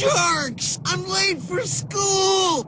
Jerks! I'm late for school!